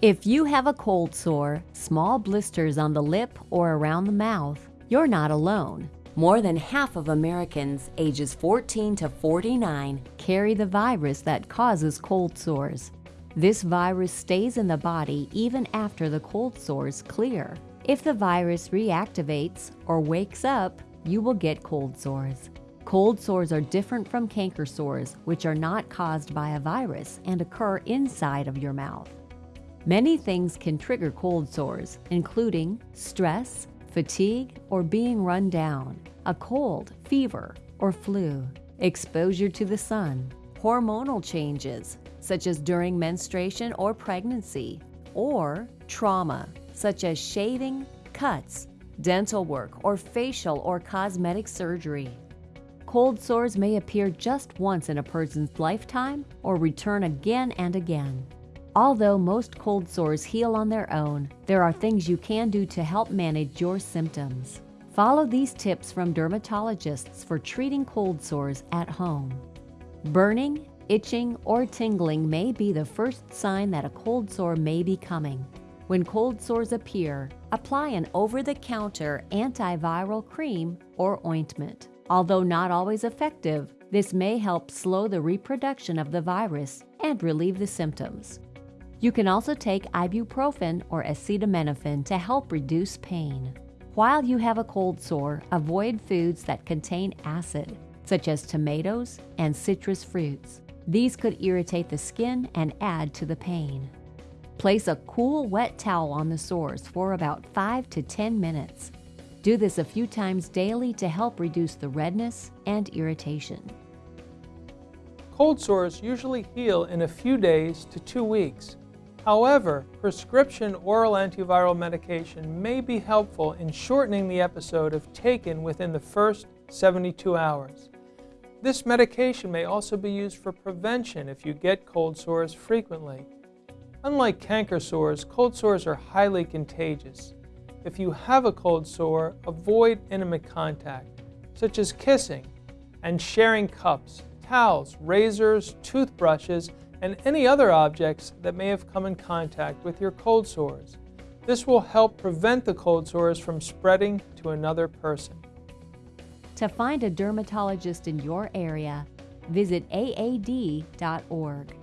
If you have a cold sore, small blisters on the lip or around the mouth, you're not alone. More than half of Americans ages 14 to 49 carry the virus that causes cold sores. This virus stays in the body even after the cold sores clear. If the virus reactivates or wakes up, you will get cold sores. Cold sores are different from canker sores, which are not caused by a virus and occur inside of your mouth. Many things can trigger cold sores, including stress, fatigue, or being run down, a cold, fever, or flu, exposure to the sun, hormonal changes, such as during menstruation or pregnancy, or trauma, such as shaving, cuts, dental work, or facial or cosmetic surgery. Cold sores may appear just once in a person's lifetime or return again and again. Although most cold sores heal on their own, there are things you can do to help manage your symptoms. Follow these tips from dermatologists for treating cold sores at home. Burning, itching, or tingling may be the first sign that a cold sore may be coming. When cold sores appear, apply an over-the-counter antiviral cream or ointment. Although not always effective, this may help slow the reproduction of the virus and relieve the symptoms. You can also take ibuprofen or acetaminophen to help reduce pain. While you have a cold sore, avoid foods that contain acid, such as tomatoes and citrus fruits. These could irritate the skin and add to the pain. Place a cool, wet towel on the sores for about 5 to 10 minutes. Do this a few times daily to help reduce the redness and irritation. Cold sores usually heal in a few days to two weeks. However, prescription oral antiviral medication may be helpful in shortening the episode if taken within the first 72 hours. This medication may also be used for prevention if you get cold sores frequently. Unlike canker sores, cold sores are highly contagious. If you have a cold sore, avoid intimate contact, such as kissing and sharing cups, towels, razors, toothbrushes, and any other objects that may have come in contact with your cold sores. This will help prevent the cold sores from spreading to another person. To find a dermatologist in your area, visit aad.org.